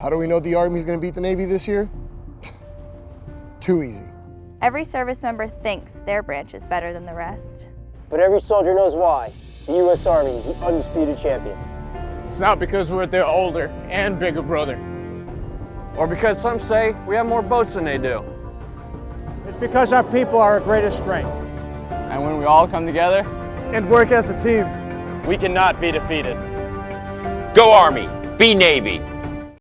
How do we know the Army's going to beat the Navy this year? Too easy. Every service member thinks their branch is better than the rest. But every soldier knows why. The U.S. Army is the undisputed champion. It's not because we're their older and bigger brother. Or because some say we have more boats than they do. It's because our people are our greatest strength. And when we all come together And work as a team. we cannot be defeated. Go Army, be Navy.